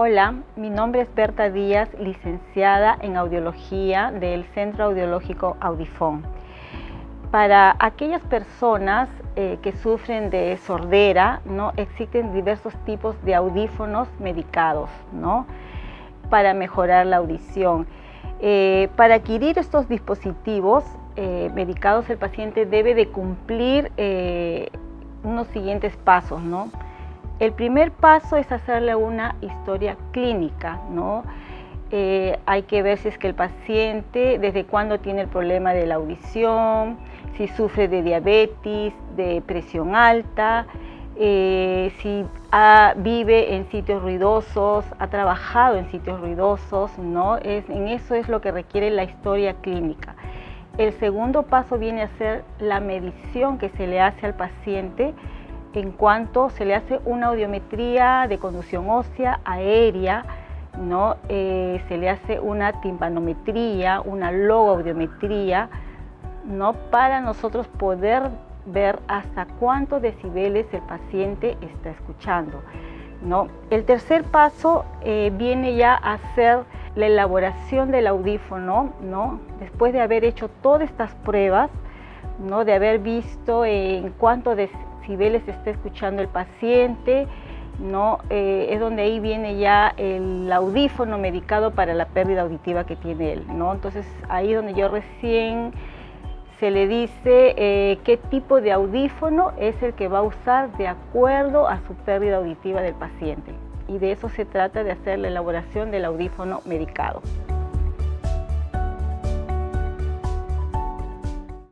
Hola, mi nombre es Berta Díaz, licenciada en Audiología del Centro Audiológico Audifón. Para aquellas personas eh, que sufren de sordera, ¿no? existen diversos tipos de audífonos medicados ¿no? para mejorar la audición. Eh, para adquirir estos dispositivos eh, medicados, el paciente debe de cumplir unos siguientes pasos. ¿no? El primer paso es hacerle una historia clínica, ¿no? Eh, hay que ver si es que el paciente, desde cuándo tiene el problema de la audición, si sufre de diabetes, de presión alta, eh, si vive en sitios ruidosos, ha trabajado en sitios ruidosos, ¿no? En eso es lo que requiere la historia clínica. El segundo paso viene a ser la medición que se le hace al paciente en cuanto se le hace una audiometría de conducción ósea aérea, ¿no? Eh, se le hace una timpanometría, una logoaudiometría, ¿no? para nosotros poder ver hasta cuántos decibeles el paciente está escuchando. ¿no? El tercer paso eh, viene ya a ser la elaboración del audífono, ¿no? después de haber hecho todas estas pruebas, ¿no? de haber visto en cuánto decibeles está escuchando el paciente, ¿no? Eh, es donde ahí viene ya el audífono medicado para la pérdida auditiva que tiene él. ¿no? Entonces ahí donde yo recién se le dice eh, qué tipo de audífono es el que va a usar de acuerdo a su pérdida auditiva del paciente. Y de eso se trata de hacer la elaboración del audífono medicado.